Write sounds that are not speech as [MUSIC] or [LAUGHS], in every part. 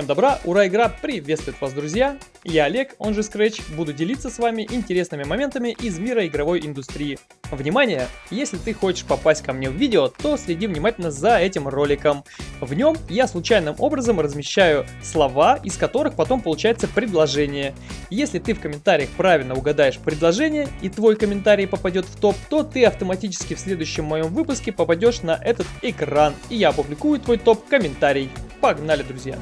Всем добра, ура, игра приветствует вас, друзья! Я Олег, он же Scratch, буду делиться с вами интересными моментами из мира игровой индустрии. Внимание! Если ты хочешь попасть ко мне в видео, то следи внимательно за этим роликом. В нем я случайным образом размещаю слова, из которых потом получается предложение. Если ты в комментариях правильно угадаешь предложение и твой комментарий попадет в топ, то ты автоматически в следующем моем выпуске попадешь на этот экран, и я опубликую твой топ-комментарий. Погнали, друзья!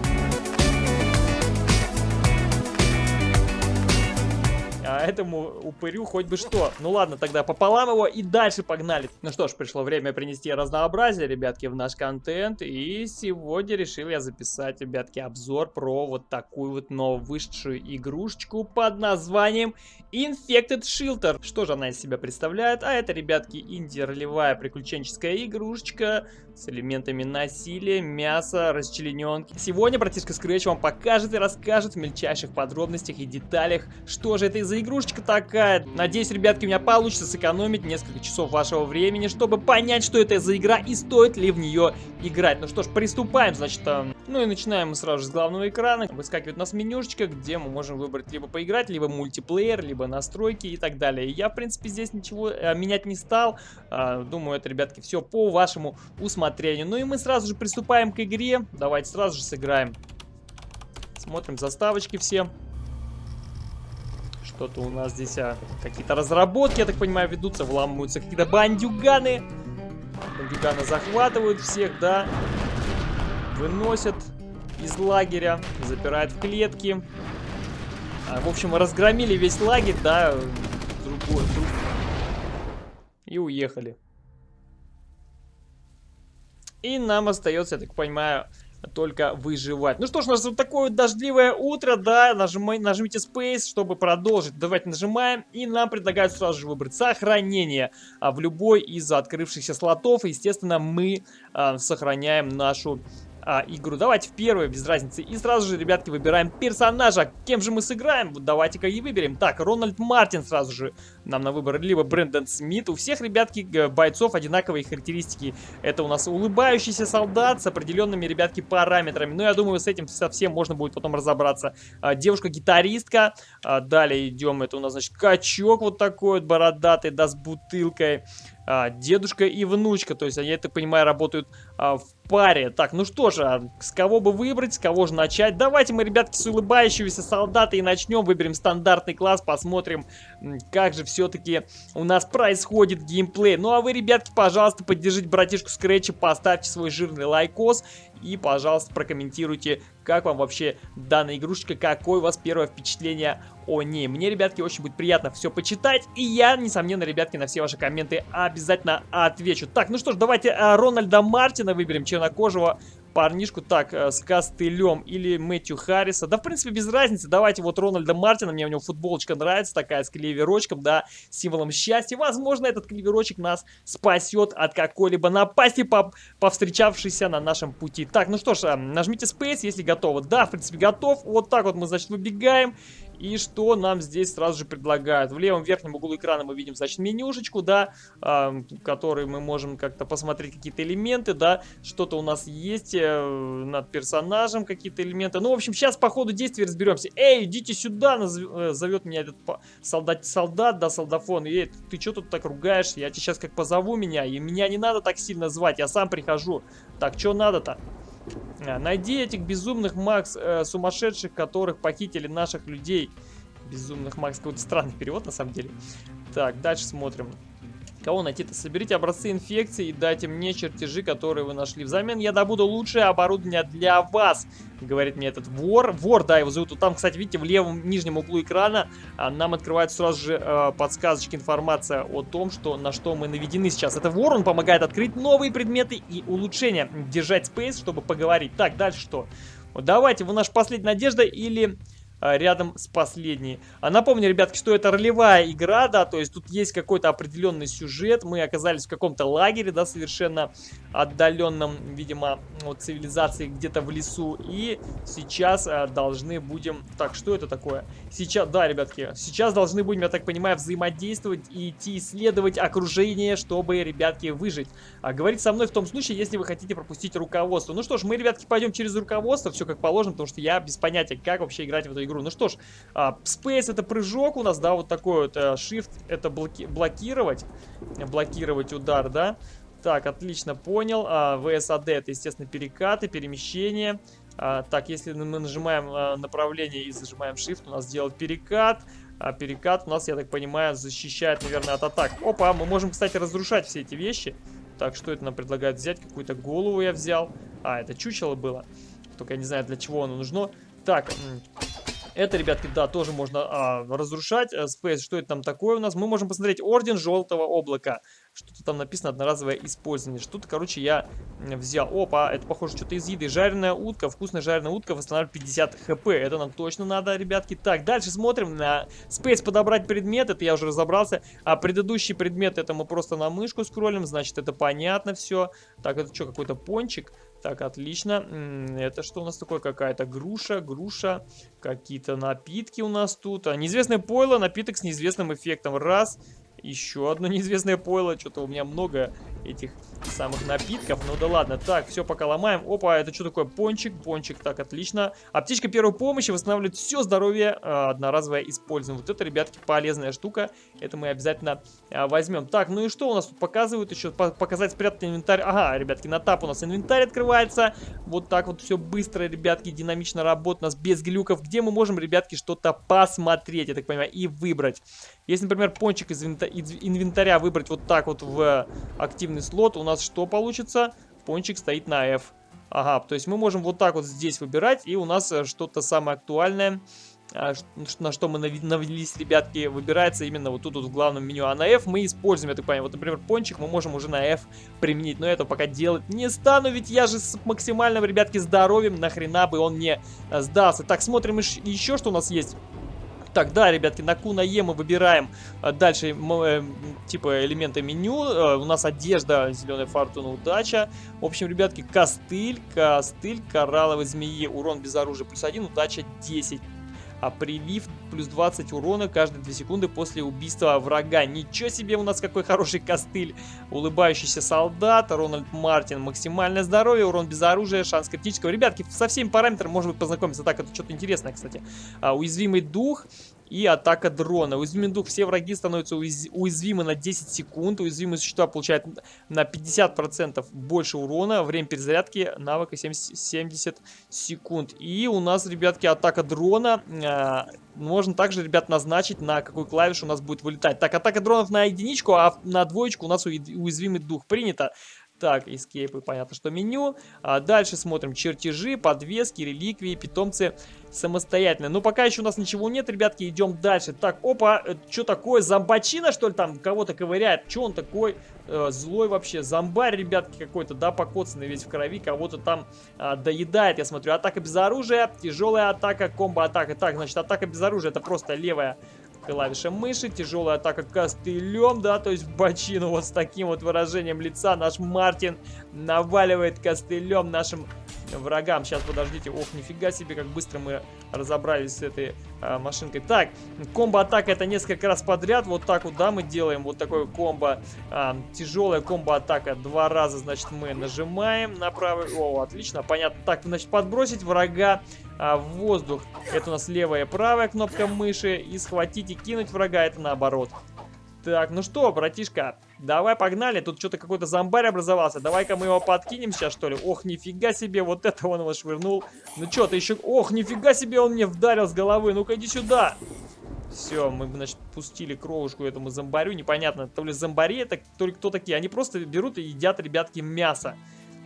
А этому упырю хоть бы что. Ну ладно, тогда пополам его и дальше погнали. Ну что ж, пришло время принести разнообразие, ребятки, в наш контент. И сегодня решил я записать, ребятки, обзор про вот такую вот новую вышедшую игрушечку под названием Infected Shelter. Что же она из себя представляет? А это, ребятки, инди-ролевая приключенческая игрушечка с элементами насилия, мяса, расчлененки. Сегодня братишка Scratch вам покажет и расскажет в мельчайших подробностях и деталях, что же это за игрушечка такая. Надеюсь, ребятки, у меня получится сэкономить несколько часов вашего времени, чтобы понять, что это за игра и стоит ли в нее играть. Ну что ж, приступаем, значит, э, ну и начинаем мы сразу же с главного экрана. Выскакивает у нас менюшечка, где мы можем выбрать либо поиграть, либо мультиплеер, либо настройки и так далее. Я, в принципе, здесь ничего э, менять не стал. Э, думаю, это, ребятки, все по вашему усмотрению. Ну и мы сразу же приступаем к игре. Давайте сразу же сыграем. Смотрим заставочки все. Что-то у нас здесь а, какие-то разработки, я так понимаю, ведутся, вламываются какие-то бандюганы. Бандюганы захватывают всех, да. Выносят из лагеря, запирают в клетки. А, в общем, разгромили весь лагерь, да, другой, друг... и уехали. И нам остается, я так понимаю, только выживать. Ну что ж, у нас вот такое дождливое утро, да, нажимай, нажмите Space, чтобы продолжить. Давайте нажимаем, и нам предлагают сразу же выбрать сохранение а, в любой из открывшихся слотов. Естественно, мы а, сохраняем нашу а, игру. Давайте в первую, без разницы. И сразу же, ребятки, выбираем персонажа. Кем же мы сыграем? Давайте-ка и выберем. Так, Рональд Мартин сразу же нам на выбор. Либо Брэндон Смит. У всех, ребятки, бойцов одинаковые характеристики. Это у нас улыбающийся солдат с определенными, ребятки, параметрами. Но ну, я думаю, с этим совсем можно будет потом разобраться. А, Девушка-гитаристка. А, далее идем. Это у нас, значит, качок вот такой вот бородатый, да, с бутылкой а, дедушка и внучка. То есть они, я так понимаю, работают а, в паре. Так, ну что же, а с кого бы выбрать, с кого же начать? Давайте мы, ребятки, с улыбающегося солдата и начнем. Выберем стандартный класс, посмотрим, как же все-таки у нас происходит геймплей. Ну а вы, ребятки, пожалуйста, поддержите братишку Скретча, поставьте свой жирный лайкос и, пожалуйста, прокомментируйте, как вам вообще данная игрушечка, какое у вас первое впечатление о ней. Мне, ребятки, очень будет приятно все почитать, и я, несомненно, ребятки, на все ваши комменты обязательно отвечу. Так, ну что ж, давайте а, Рональда Мартина выберем, чернокожего парнишку, так, э, с костылем или Мэтью Харриса. Да, в принципе, без разницы. Давайте вот Рональда Мартина, мне у него футболочка нравится, такая с клеверочком, да, символом счастья. Возможно, этот клеверочек нас спасет от какой-либо напасти, по повстречавшейся на нашем пути. Так, ну что ж, э, нажмите Space, если готовы. Да, в принципе, готов. Вот так вот мы, значит, выбегаем. И что нам здесь сразу же предлагают? В левом верхнем углу экрана мы видим, значит, менюшечку, да, э, который мы можем как-то посмотреть какие-то элементы, да, что-то у нас есть э, над персонажем, какие-то элементы. Ну, в общем, сейчас по ходу действия разберемся. Эй, идите сюда, назов... Э, зовет меня этот солдат, солдат, да, солдафон. Эй, ты что тут так ругаешься? Я тебя сейчас как позову меня, и меня не надо так сильно звать, я сам прихожу. Так, что надо-то? А, найди этих безумных Макс, э, сумасшедших, которых похитили наших людей. Безумных Макс, какой-то странный перевод на самом деле. Так, дальше смотрим. Кого найти-то? Соберите образцы инфекции и дайте мне чертежи, которые вы нашли. Взамен я добуду лучшее оборудование для вас, говорит мне этот вор. Вор, да, его зовут. Там, кстати, видите, в левом нижнем углу экрана а, нам открывает сразу же э, подсказочки, информация о том, что на что мы наведены сейчас. Это вор, он помогает открыть новые предметы и улучшения. Держать спейс, чтобы поговорить. Так, дальше что? Давайте, вы наша последняя надежда или рядом с последней. А напомню, ребятки, что это ролевая игра, да, то есть тут есть какой-то определенный сюжет. Мы оказались в каком-то лагере, да, совершенно отдаленном, видимо, от цивилизации где-то в лесу. И сейчас а, должны будем... Так, что это такое? Сейчас, да, ребятки, сейчас должны будем, я так понимаю, взаимодействовать и идти исследовать окружение, чтобы, ребятки, выжить. А говорить со мной в том случае, если вы хотите пропустить руководство. Ну что ж, мы, ребятки, пойдем через руководство, все как положено, потому что я без понятия, как вообще играть в эту игру. Ну что ж, а, Space это прыжок у нас, да, вот такой вот. А, shift это блоки блокировать, блокировать удар, да. Так, отлично, понял. VSAD это, естественно, перекаты, перемещение. А, так, если мы нажимаем а, направление и зажимаем Shift, у нас делает перекат. А перекат у нас, я так понимаю, защищает, наверное, от атак. Опа, мы можем, кстати, разрушать все эти вещи. Так, что это нам предлагают взять? Какую-то голову я взял. А, это чучело было. Только я не знаю, для чего оно нужно. Так, это, ребятки, да, тоже можно а, разрушать. Э, Space, что это там такое у нас? Мы можем посмотреть Орден Желтого Облака. Что-то там написано одноразовое использование. Что-то, короче, я взял. Опа, это похоже что-то из еды. Жареная утка, вкусная жареная утка восстанавливает 50 хп. Это нам точно надо, ребятки. Так, дальше смотрим на Space подобрать предмет. Это я уже разобрался. А предыдущий предмет, это мы просто на мышку скроллим. Значит, это понятно все. Так, это что, какой-то пончик? Так, отлично. Это что у нас такое? Какая-то груша, груша. Какие-то напитки у нас тут. А, неизвестное пойло, напиток с неизвестным эффектом. Раз. Еще одно [LAUGHS] неизвестное пойло. Что-то у меня много этих самых напитков. Ну да ладно. Так, все пока ломаем. Опа, это что такое? Пончик, пончик. Так, отлично. Аптечка первой помощи восстанавливает все здоровье. Э, одноразовое используем. Вот это, ребятки, полезная штука. Это мы обязательно э, возьмем. Так, ну и что у нас тут показывают еще? По показать спрятанный инвентарь. Ага, ребятки, на тап у нас инвентарь открывается. Вот так вот все быстро, ребятки, динамично работает у нас без глюков. Где мы можем, ребятки, что-то посмотреть, я так понимаю, и выбрать. Если, например, пончик из инвентаря выбрать вот так вот в активный слот, у нас что получится? Пончик стоит на F. Ага, то есть мы можем вот так вот здесь выбирать, и у нас э, что-то самое актуальное, а, на что мы навелись, ребятки, выбирается именно вот тут вот в главном меню. А на F мы используем, я так понимаю, вот, например, пончик мы можем уже на F применить, но это пока делать не стану, ведь я же с максимальным, ребятки, здоровьем, нахрена бы он не э, сдался. Так, смотрим еще, что у нас есть. Так, да, ребятки, на Q, на Е мы выбираем а, дальше э, типа элементы меню. Э, у нас одежда, зеленая фортуна, удача. В общем, ребятки, костыль, костыль, коралловой змеи, урон без оружия плюс 1, удача 10 а прилив плюс 20 урона каждые 2 секунды после убийства врага. Ничего себе у нас какой хороший костыль. Улыбающийся солдат, Рональд Мартин, максимальное здоровье, урон без оружия, шанс критического. Ребятки, со всеми параметрами можно быть познакомиться. Так, это что-то интересное, кстати. А, уязвимый дух, и атака дрона. Уязвимый дух. Все враги становятся уязвимы на 10 секунд. Уязвимые существа получают на 50% больше урона. Время перезарядки навыка 70, 70 секунд. И у нас, ребятки, атака дрона. Э, можно также, ребят, назначить, на какую клавишу у нас будет вылетать. Так, атака дронов на единичку, а на двоечку у нас уязвимый дух принято. Так, эскейпы, понятно, что меню. А дальше смотрим чертежи, подвески, реликвии, питомцы самостоятельно. Но пока еще у нас ничего нет, ребятки, идем дальше. Так, опа, э, что такое? Зомбачина, что ли, там кого-то ковыряет? Что он такой э, злой вообще? Зомбарь, ребятки, какой-то, да, покоцанный весь в крови, кого-то там э, доедает, я смотрю. Атака без оружия, тяжелая атака, комбо-атака. Так, значит, атака без оружия, это просто левая клавиша мыши, тяжелая атака костылем, да, то есть в бочину вот с таким вот выражением лица наш Мартин наваливает костылем нашим врагам. Сейчас, подождите. Ох, нифига себе, как быстро мы разобрались с этой а, машинкой. Так, комбо-атака это несколько раз подряд. Вот так вот, да, мы делаем вот такое комбо. А, тяжелая комбо-атака. Два раза, значит, мы нажимаем на правый. О, отлично, понятно. Так, значит, подбросить врага а, в воздух. Это у нас левая и правая кнопка мыши. И схватить и кинуть врага, это наоборот. Так, ну что, братишка, давай погнали. Тут что-то какой-то зомбарь образовался. Давай-ка мы его подкинем сейчас, что ли. Ох, нифига себе, вот это он его швырнул. Ну что, ты еще... Ох, нифига себе, он мне вдарил с головы. Ну-ка, иди сюда. Все, мы, значит, пустили кровушку этому зомбарю. Непонятно, то ли зомбари, это то ли кто такие. Они просто берут и едят, ребятки, мясо.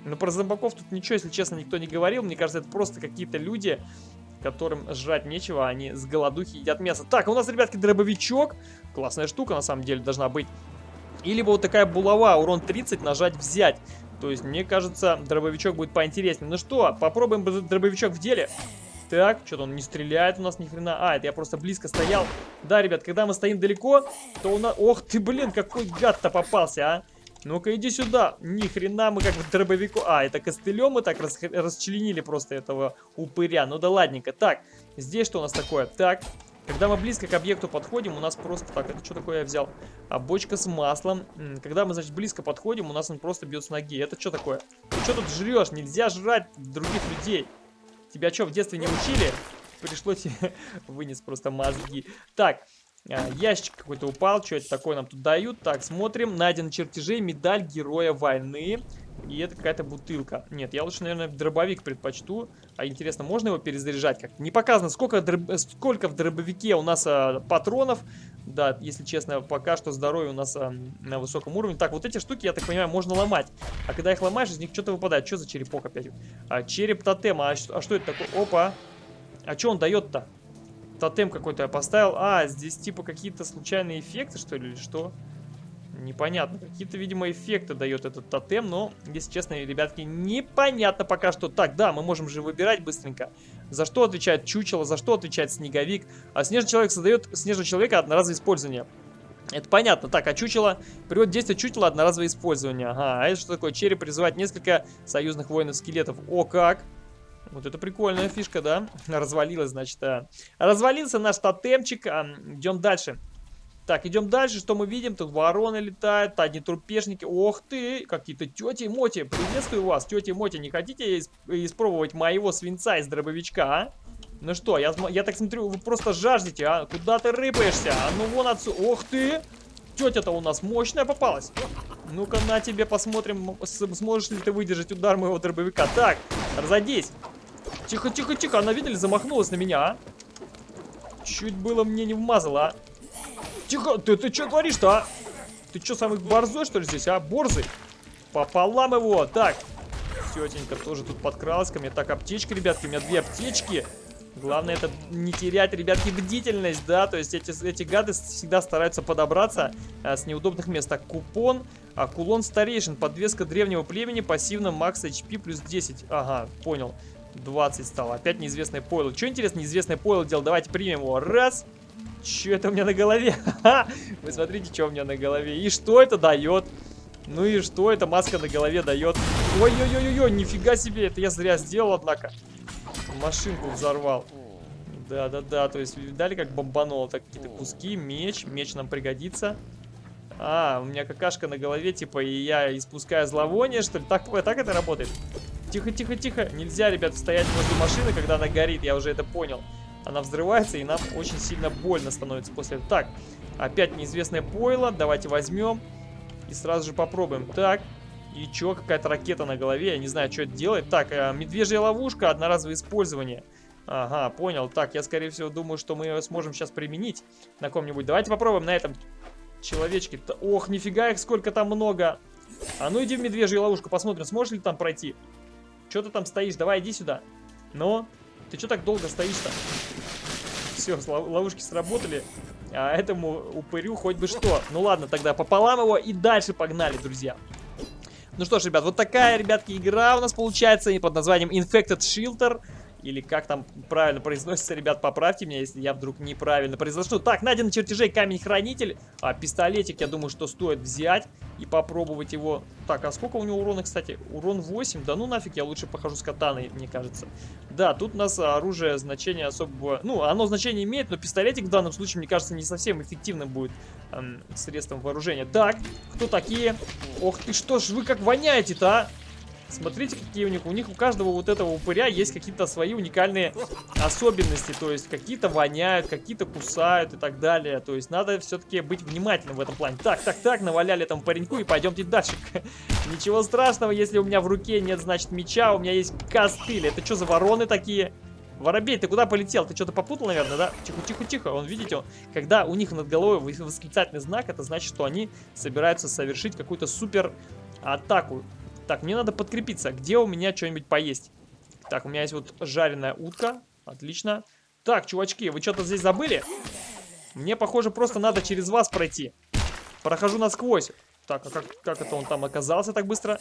Но про зомбаков тут ничего, если честно, никто не говорил. Мне кажется, это просто какие-то люди, которым жрать нечего, они с голодухи едят мясо. Так, у нас, ребятки, дробовичок. Классная штука, на самом деле, должна быть. И вот такая булава, урон 30, нажать взять. То есть, мне кажется, дробовичок будет поинтереснее. Ну что, попробуем дробовичок в деле. Так, что-то он не стреляет у нас ни хрена. А, это я просто близко стоял. Да, ребят, когда мы стоим далеко, то у нас... Ох ты, блин, какой гад-то попался, а. Ну-ка, иди сюда. Ни хрена мы как бы дробовику... А, это костылем мы так рас... расчленили просто этого упыря. Ну да ладненько. Так, здесь что у нас такое? Так, когда мы близко к объекту подходим, у нас просто... Так, это что такое я взял? А, бочка с маслом. Когда мы, значит, близко подходим, у нас он просто бьет с ноги. Это что такое? Ты что тут жрешь? Нельзя жрать других людей. Тебя что, в детстве не учили? Пришлось [LAUGHS] вынес просто мозги. Так, а, ящик какой-то упал. Что это такое нам тут дают? Так, смотрим. Найден чертежей. Медаль Героя войны. И это какая-то бутылка. Нет, я лучше, наверное, дробовик предпочту. А интересно, можно его перезаряжать как Не показано, сколько, дроб... сколько в дробовике у нас а, патронов. Да, если честно, пока что здоровье у нас а, на высоком уровне. Так, вот эти штуки, я так понимаю, можно ломать. А когда их ломаешь, из них что-то выпадает. Что за черепок опять? А, череп тотема. А, а что это такое? Опа. А что он дает-то? тотем какой-то я поставил. А, здесь типа какие-то случайные эффекты, что ли, или что? Непонятно. Какие-то, видимо, эффекты дает этот тотем, но, если честно, ребятки, непонятно пока что. Так, да, мы можем же выбирать быстренько. За что отвечает чучело, за что отвечает снеговик. А снежный человек создает снежного человека одноразовое использование. Это понятно. Так, а чучело... Привод действия чучела одноразовое использование. Ага, а это что такое? Череп призывает несколько союзных воинов-скелетов. О, как! Вот это прикольная фишка, да? [LAUGHS] Развалилась, значит. А. Развалился наш тотемчик. А, идем дальше. Так, идем дальше. Что мы видим? Тут вороны летают, одни трупешники. Ох ты, какие-то тети Моти. Приветствую вас, тети Моти. Не хотите исп испробовать моего свинца из дробовичка, а? Ну что, я, я так смотрю, вы просто жаждете, а? Куда ты рыпаешься? А ну вон отсюда. Ох ты! Тетя-то у нас мощная попалась. Ну-ка на тебе посмотрим, сможешь ли ты выдержать удар моего дробовика. Так, разойдись. Тихо, тихо, тихо. Она, видели, замахнулась на меня, а? Чуть было мне не вмазала, а. Тихо, ты, ты что творишь-то, а? Ты что, самый борзой, что ли, здесь, а? Борзый. Пополам его. Так. Тетенька тоже тут подкралась ко мне. Так, аптечка, ребятки, у меня две аптечки. Главное это не терять, ребятки, бдительность, да, то есть эти, эти гады всегда стараются подобраться а, с неудобных мест. Так, купон, а, кулон старейшин, подвеска древнего племени, пассивно макс HP плюс 10. Ага, понял. 20 стало. Опять неизвестное пойло. Что интересно, неизвестное пойло делал? Давайте примем его. Раз. Что это у меня на голове? [LAUGHS] Вы смотрите, что у меня на голове. И что это дает? Ну и что эта маска на голове дает? Ой-ой-ой-ой, нифига себе. Это я зря сделал, однако. Машинку взорвал. Да-да-да, то есть видали, как бомбануло? Так, какие-то куски, меч. Меч нам пригодится. А, у меня какашка на голове, типа, и я испускаю зловоние, что ли? Так, так это работает? Тихо, тихо, тихо. Нельзя, ребят, стоять возле машины, когда она горит. Я уже это понял. Она взрывается, и нам очень сильно больно становится после этого. Так, опять неизвестное пойло. Давайте возьмем. И сразу же попробуем. Так, и чё, какая-то ракета на голове. Я не знаю, что это делает. Так, э, медвежья ловушка, одноразовое использование. Ага, понял. Так, я, скорее всего, думаю, что мы ее сможем сейчас применить на ком-нибудь. Давайте попробуем на этом человечке. Ох, нифига их сколько там много. А ну иди в медвежью ловушку, посмотрим, сможешь ли там пройти. Что ты там стоишь? Давай, иди сюда. Но, ты что так долго стоишь-то? Все, ловушки сработали. А этому упырю хоть бы что. Ну ладно, тогда пополам его и дальше погнали, друзья. Ну что ж, ребят, вот такая, ребятки, игра у нас получается под названием Infected Shelter. Или как там правильно произносится, ребят, поправьте меня, если я вдруг неправильно произношу. Так, найден на чертежей камень-хранитель. А, пистолетик, я думаю, что стоит взять и попробовать его. Так, а сколько у него урона, кстати? Урон 8? Да ну нафиг, я лучше похожу с катаной, мне кажется. Да, тут у нас оружие значение особого... Ну, оно значение имеет, но пистолетик в данном случае, мне кажется, не совсем эффективным будет эм, средством вооружения. Так, кто такие? Ох ты, что ж вы как воняете-то, а? Смотрите, какие у них. У них у каждого вот этого упыря есть какие-то свои уникальные особенности. То есть какие-то воняют, какие-то кусают и так далее. То есть надо все-таки быть внимательным в этом плане. Так, так, так, наваляли этому пареньку и пойдемте дальше. [LAUGHS] Ничего страшного, если у меня в руке нет, значит, меча, у меня есть костыль. Это что за вороны такие? Воробей, ты куда полетел? Ты что-то попутал, наверное, да? Тихо, тихо, тихо. Он, видите, он, когда у них над головой восклицательный знак, это значит, что они собираются совершить какую-то супер атаку. Так, мне надо подкрепиться. Где у меня что-нибудь поесть? Так, у меня есть вот жареная утка. Отлично. Так, чувачки, вы что-то здесь забыли? Мне, похоже, просто надо через вас пройти. Прохожу насквозь. Так, а как, как это он там оказался так быстро?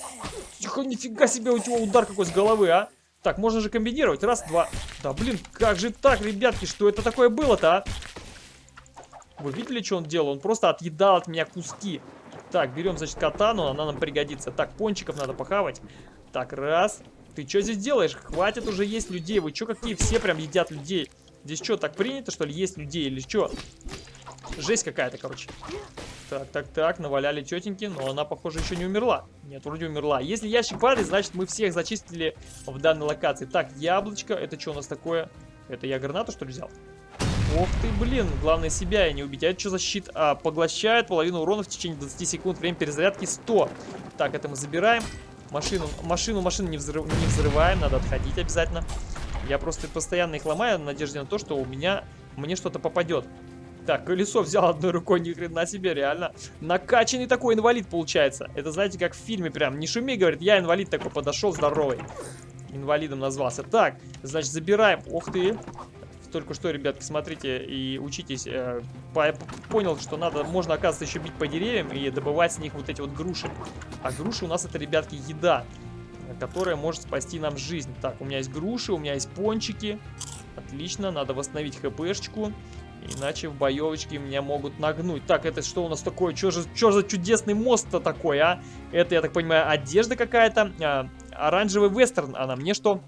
Тихо, нифига себе, у него удар какой с головы, а? Так, можно же комбинировать. Раз, два. Да, блин, как же так, ребятки, что это такое было-то, а? Вы видели, что он делал? Он просто отъедал от меня куски. Так, берем, значит, катану, она нам пригодится. Так, пончиков надо похавать. Так, раз. Ты что здесь делаешь? Хватит уже есть людей. Вы что, какие все прям едят людей? Здесь что, так принято, что ли, есть людей или что? Жесть какая-то, короче. Так, так, так, наваляли тетеньки, но она, похоже, еще не умерла. Нет, вроде умерла. Если ящик падает, значит, мы всех зачистили в данной локации. Так, яблочко, это что у нас такое? Это я гранату, что ли, взял? Ох ты, блин, главное себя и не убить. А это что за щит? А, поглощает половину урона в течение 20 секунд. Время перезарядки 100. Так, это мы забираем. Машину, машину, машину не, взрыв, не взрываем. Надо отходить обязательно. Я просто постоянно их ломаю в надежде на то, что у меня, мне что-то попадет. Так, колесо взял одной рукой, ни хрена себе, реально. Накачанный такой инвалид получается. Это, знаете, как в фильме прям. Не шуми, говорит, я инвалид такой подошел, здоровый. Инвалидом назвался. Так, значит, забираем. Ух ты только что, ребятки, смотрите и учитесь. Э, по, понял, что надо, можно, оказывается, еще бить по деревьям и добывать с них вот эти вот груши. А груши у нас это, ребятки, еда, которая может спасти нам жизнь. Так, у меня есть груши, у меня есть пончики. Отлично, надо восстановить хпшечку. Иначе в боевочке меня могут нагнуть. Так, это что у нас такое? Что же, что за чудесный мост-то такой, а? Это, я так понимаю, одежда какая-то. А, оранжевый вестерн. А на мне что?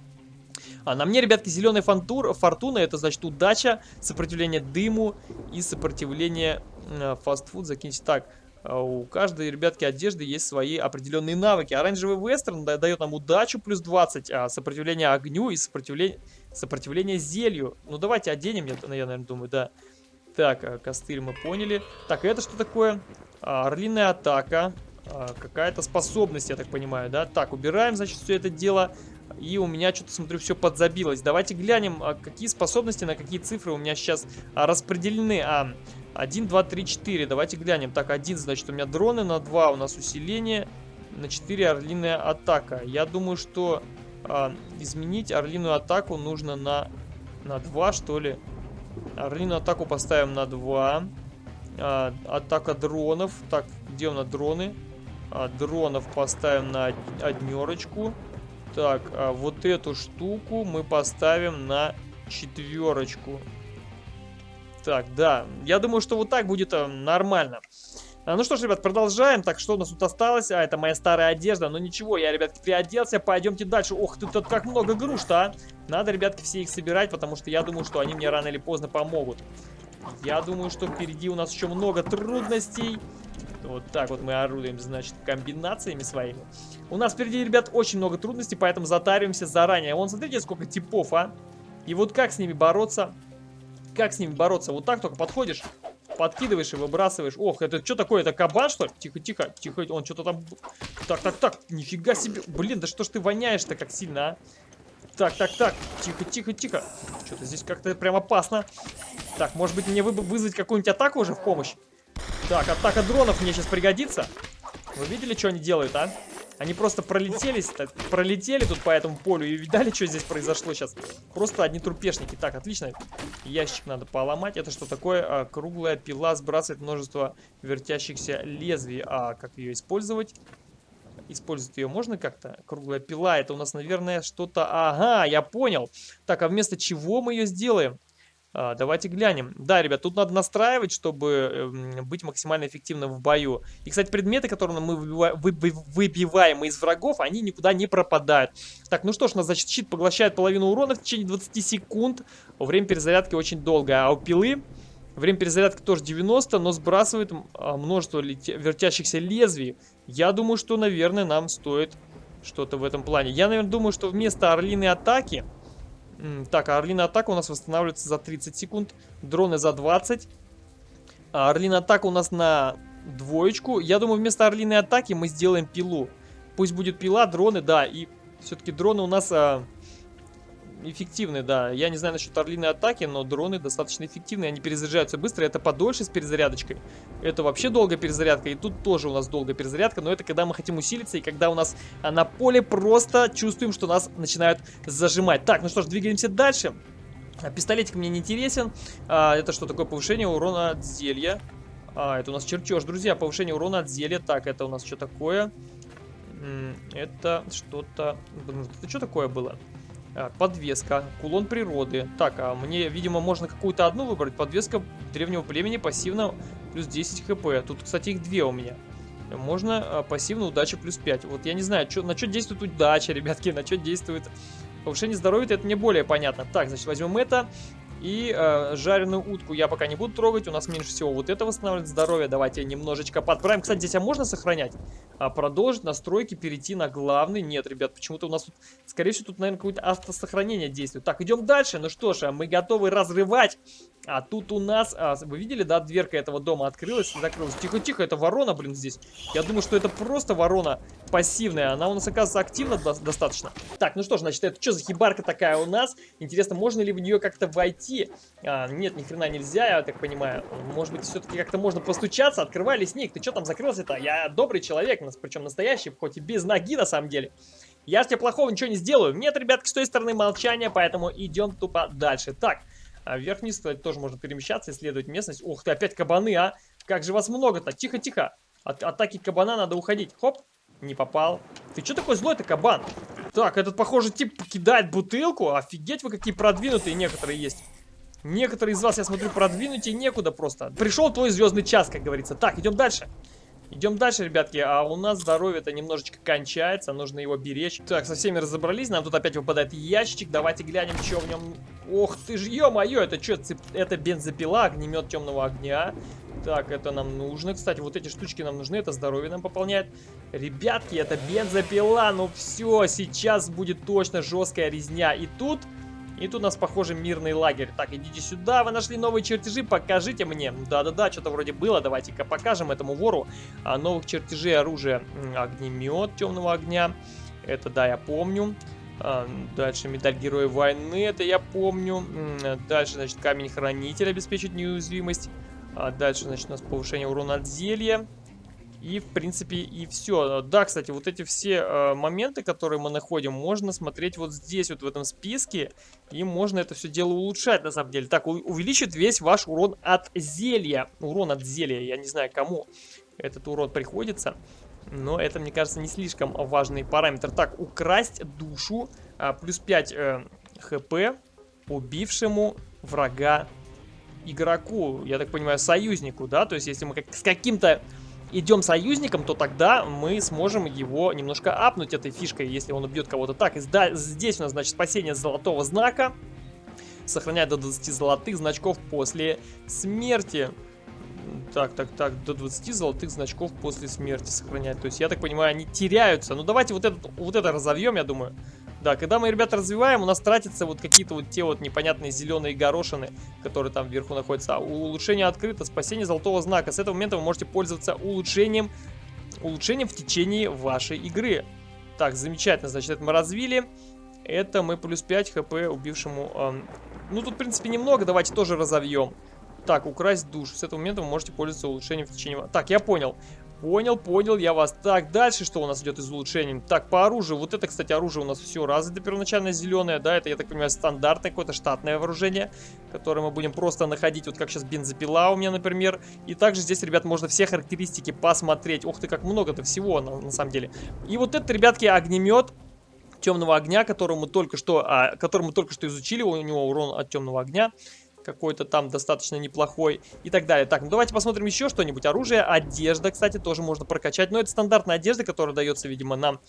А на мне, ребятки, зеленая фантур, фортуна, это значит удача, сопротивление дыму и сопротивление э, фастфуд. Закиньте так. А у каждой, ребятки, одежды есть свои определенные навыки. Оранжевый вестерн дает нам удачу плюс 20, а сопротивление огню и сопротивление, сопротивление зелью. Ну, давайте оденем, я, я наверное, думаю, да. Так, а, костыль мы поняли. Так, это что такое? А, орлиная атака. Какая-то способность, я так понимаю, да? Так, убираем, значит, все это дело. И у меня что-то, смотрю, все подзабилось. Давайте глянем, а какие способности, на какие цифры у меня сейчас а, распределены. А, 1, 2, 3, 4. Давайте глянем. Так, 1, значит, у меня дроны, на 2 у нас усиление, на 4 орлиная атака. Я думаю, что а, изменить орлиную атаку нужно на, на 2, что ли. Орлиную атаку поставим на 2. А, атака дронов. Так, где у нас дроны? А, дронов поставим на однерочку. Так, а вот эту штуку мы поставим на четверочку. Так, да, я думаю, что вот так будет а, нормально. А, ну что ж, ребят, продолжаем. Так, что у нас тут осталось? А, это моя старая одежда. Ну ничего, я, ребятки, приоделся. Пойдемте дальше. Ох, тут, тут как много груш-то, а. Надо, ребятки, все их собирать, потому что я думаю, что они мне рано или поздно помогут. Я думаю, что впереди у нас еще много трудностей. Вот так вот мы орудуем, значит, комбинациями своими. У нас впереди, ребят, очень много трудностей, поэтому затариваемся заранее. Вон, смотрите, сколько типов, а. И вот как с ними бороться? Как с ними бороться? Вот так только подходишь, подкидываешь и выбрасываешь. Ох, это что такое? Это кабан, что ли? Тихо, тихо, тихо. Он что-то там... Так, так, так. Нифига себе. Блин, да что ж ты воняешь-то как сильно, а? Так, так, так. Тихо, тихо, тихо. Что-то здесь как-то прям опасно. Так, может быть мне вы вызвать какую-нибудь атаку уже в помощь? Так, атака дронов мне сейчас пригодится. Вы видели, что они делают, а? Они просто пролетелись, так, пролетели тут по этому полю и видали, что здесь произошло сейчас. Просто одни трупешники. Так, отлично. Ящик надо поломать. Это что такое? А, круглая пила сбрасывает множество вертящихся лезвий. А как ее использовать? Использовать ее можно как-то? Круглая пила, это у нас, наверное, что-то... Ага, я понял. Так, а вместо чего мы ее сделаем? А, давайте глянем. Да, ребят, тут надо настраивать, чтобы э, быть максимально эффективным в бою. И, кстати, предметы, которые мы выбиваем из врагов, они никуда не пропадают. Так, ну что ж, у нас, значит, щит поглощает половину урона в течение 20 секунд. Время перезарядки очень долгое. А у пилы время перезарядки тоже 90, но сбрасывает а, множество вертящихся лезвий. Я думаю, что, наверное, нам стоит что-то в этом плане. Я, наверное, думаю, что вместо орлиной атаки так, а Орлиная атака у нас восстанавливается за 30 секунд. Дроны за 20. А Орлиная атака у нас на двоечку. Я думаю, вместо Орлиной атаки мы сделаем пилу. Пусть будет пила, дроны, да. И все-таки дроны у нас а, эффективны, да. Я не знаю насчет орлиной атаки, но дроны достаточно эффективны. Они перезаряжаются быстро. Это подольше с перезарядочкой. Это вообще долгая перезарядка. И тут тоже у нас долгая перезарядка. Но это когда мы хотим усилиться и когда у нас а, на поле просто чувствуем, что нас начинают зажимать. Так, ну что ж, двигаемся дальше. А, пистолетик мне не интересен. А, это что такое повышение урона от зелья? А, это у нас чертеж, друзья. Повышение урона от зелья. Так, это у нас что такое? Это что-то... Это что такое было? А, подвеска, кулон природы. Так, а мне, видимо, можно какую-то одну выбрать. Подвеска древнего племени пассивно плюс 10 хп. Тут, кстати, их две у меня. Можно а, пассивно удача плюс 5. Вот я не знаю, чё, на что действует удача, ребятки, на что действует повышение здоровья, это мне более понятно. Так, значит, возьмем это. И э, жареную утку я пока не буду трогать. У нас меньше всего вот это восстанавливает здоровье. Давайте немножечко подправим. Кстати, здесь а можно сохранять? А, продолжить настройки, перейти на главный. Нет, ребят, почему-то у нас тут, скорее всего, тут, наверное, какое-то автосохранение действует. Так, идем дальше. Ну что ж, а мы готовы разрывать. А тут у нас, а, вы видели, да, дверка этого дома открылась и закрылась. Тихо-тихо, это ворона, блин, здесь. Я думаю, что это просто ворона пассивная. Она у нас, оказывается, активна до достаточно. Так, ну что ж, значит, это что за хибарка такая у нас? Интересно, можно ли в нее как-то войти? А, нет, ни хрена нельзя, я так понимаю. Может быть, все-таки как-то можно постучаться. Открывай, лесник, ты что там закрылся-то? Я добрый человек, причем настоящий, хоть и без ноги на самом деле. Я тебе плохого ничего не сделаю. Нет, ребятки, с той стороны молчания, поэтому идем тупо дальше. Так, а вверх-вниз, кстати, тоже можно перемещаться, исследовать местность. Ух ты, опять кабаны, а! Как же вас много-то? Тихо-тихо. От атаки кабана надо уходить. Хоп, не попал. Ты что такой злой-то, кабан? Так, этот, похоже, тип кидает бутылку. Офигеть вы, какие продвинутые некоторые есть. Некоторые из вас, я смотрю, продвинуть и некуда просто. Пришел твой звездный час, как говорится. Так, идем дальше. Идем дальше, ребятки. А у нас здоровье-то немножечко кончается. Нужно его беречь. Так, со всеми разобрались. Нам тут опять выпадает ящичек. Давайте глянем, что в нем... Ох ты ж, ё-моё, это что? Цеп... Это бензопила, огнемет темного огня. Так, это нам нужно. Кстати, вот эти штучки нам нужны. Это здоровье нам пополняет. Ребятки, это бензопила. Ну все, сейчас будет точно жесткая резня. И тут и тут у нас, похоже, мирный лагерь. Так, идите сюда, вы нашли новые чертежи, покажите мне. Да-да-да, что-то вроде было, давайте-ка покажем этому вору а, новых чертежей оружия. Огнемет темного огня, это да, я помню. А, дальше медаль Героя войны, это я помню. Дальше, значит, камень хранитель обеспечит неуязвимость. А дальше, значит, у нас повышение урона от зелья. И, в принципе, и все. Да, кстати, вот эти все э, моменты, которые мы находим, можно смотреть вот здесь, вот в этом списке. И можно это все дело улучшать, на самом деле. Так, увеличит весь ваш урон от зелья. Урон от зелья, я не знаю, кому этот урон приходится. Но это, мне кажется, не слишком важный параметр. Так, украсть душу. А, плюс 5 э, хп убившему врага игроку. Я так понимаю, союзнику, да? То есть, если мы как с каким-то идем союзником, то тогда мы сможем его немножко апнуть этой фишкой, если он убьет кого-то. Так, здесь у нас, значит, спасение золотого знака. Сохраняет до 20 золотых значков после смерти. Так, так, так, до 20 золотых значков после смерти сохраняет. То есть, я так понимаю, они теряются. Ну, давайте вот, этот, вот это разовьем, я думаю. Да, когда мы, ребята, развиваем, у нас тратятся вот какие-то вот те вот непонятные зеленые горошины, которые там вверху находятся. А улучшение открыто, спасение золотого знака. С этого момента вы можете пользоваться улучшением, улучшением в течение вашей игры. Так, замечательно, значит, это мы развили. Это мы плюс 5 хп убившему... Эм... Ну, тут, в принципе, немного, давайте тоже разовьем. Так, украсть душу. С этого момента вы можете пользоваться улучшением в течение... Так, я понял. Понял, понял я вас. Так, дальше что у нас идет из улучшений? Так, по оружию. Вот это, кстати, оружие у нас все развито первоначально зеленое, да, это, я так понимаю, стандартное какое-то штатное вооружение, которое мы будем просто находить, вот как сейчас бензопила у меня, например. И также здесь, ребят, можно все характеристики посмотреть. Ух ты, как много-то всего, на, на самом деле. И вот это, ребятки, огнемет темного огня, который мы только что, а, который мы только что изучили, у него урон от темного огня какой-то там достаточно неплохой и так далее. Так, ну давайте посмотрим еще что-нибудь. Оружие, одежда, кстати, тоже можно прокачать. Но это стандартная одежда, которая дается, видимо, нам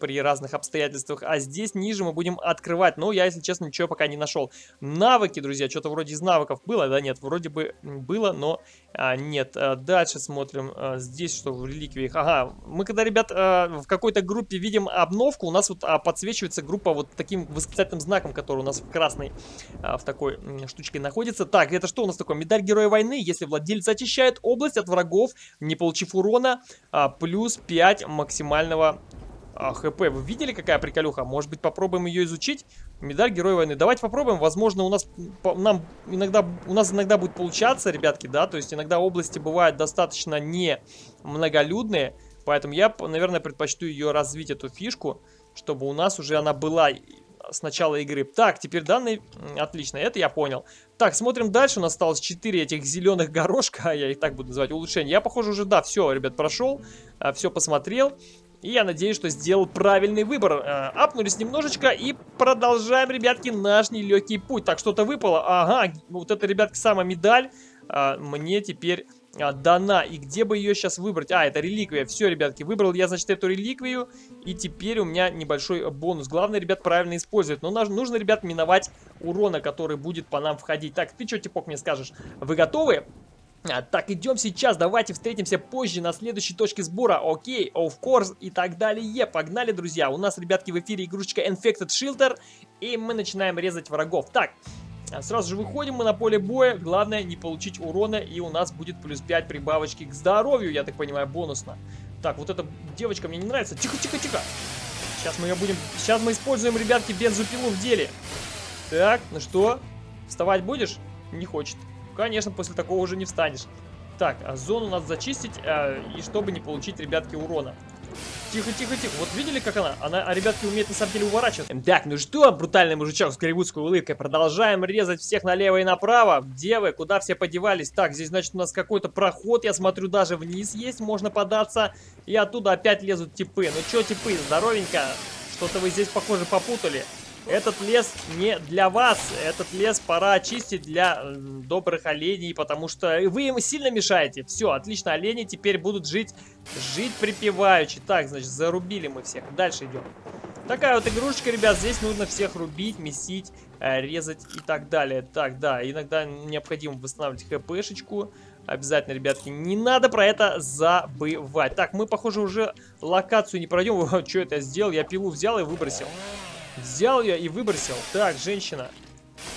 при разных обстоятельствах. А здесь ниже мы будем открывать. Но я, если честно, ничего пока не нашел. Навыки, друзья, что-то вроде из навыков было, да, нет, вроде бы было, но а, нет. А, дальше смотрим. А, здесь что в реликвиях? Ага, мы когда, ребят, а, в какой-то группе видим обновку, у нас вот а, подсвечивается группа вот таким восклицательным знаком, который у нас в красной, а, в такой штучке находится. Так, это что у нас такое? Медаль Героя Войны. Если владелец очищает область от врагов, не получив урона, а, плюс 5 максимального ХП. Вы видели, какая приколюха? Может быть, попробуем ее изучить? Медаль Героя войны. Давайте попробуем. Возможно, у нас нам иногда у нас иногда будет получаться, ребятки, да. То есть иногда области бывают достаточно не многолюдные. Поэтому я, наверное, предпочту ее развить, эту фишку, чтобы у нас уже она была с начала игры. Так, теперь данные... Отлично, это я понял. Так, смотрим дальше. У нас осталось 4 этих зеленых горошка. [LAUGHS] Я их так буду называть. Улучшение. Я, похоже, уже, да, все, ребят, прошел. А, все посмотрел. И я надеюсь, что сделал правильный выбор. Э, апнулись немножечко и продолжаем, ребятки, наш нелегкий путь. Так, что-то выпало. Ага, вот это, ребятки, самая медаль э, мне теперь э, дана. И где бы ее сейчас выбрать? А, это реликвия. Все, ребятки, выбрал я, значит, эту реликвию. И теперь у меня небольшой бонус. Главное, ребят, правильно использовать. Но нужно, ребят, миновать урона, который будет по нам входить. Так, ты что, Типок, мне скажешь? Вы готовы? А, так, идем сейчас, давайте встретимся позже на следующей точке сбора. Окей, of course и так далее. Погнали, друзья. У нас, ребятки, в эфире игрушечка Infected Shelter. И мы начинаем резать врагов. Так, а, сразу же выходим мы на поле боя. Главное не получить урона. И у нас будет плюс 5 прибавочки к здоровью, я так понимаю, бонусно. Так, вот эта девочка мне не нравится. Тихо, тихо, тихо. Сейчас мы ее будем... Сейчас мы используем, ребятки, бензопилу в деле. Так, ну что? Вставать будешь? Не хочет. Конечно, после такого уже не встанешь. Так, а зону надо зачистить, э, и чтобы не получить, ребятки, урона. Тихо, тихо, тихо. Вот видели, как она? Она, а ребятки, умеет на самом деле уворачиваться. Так, ну что, брутальный мужичок с голливудской улыбкой. Продолжаем резать всех налево и направо. Девы, куда все подевались? Так, здесь, значит, у нас какой-то проход. Я смотрю, даже вниз есть. Можно податься. И оттуда опять лезут типы. Ну что, типы, здоровенько. Что-то вы здесь, похоже, попутали. Этот лес не для вас. Этот лес пора очистить для добрых оленей, потому что вы им сильно мешаете. Все, отлично, олени теперь будут жить, жить припеваючи. Так, значит, зарубили мы всех. Дальше идем. Такая вот игрушечка, ребят, здесь нужно всех рубить, месить, э, резать и так далее. Так, да, иногда необходимо восстанавливать хпшечку. Обязательно, ребятки, не надо про это забывать. Так, мы, похоже, уже локацию не пройдем. [LAUGHS] Что это я сделал? Я пилу взял и выбросил. Взял ее и выбросил. Так, женщина,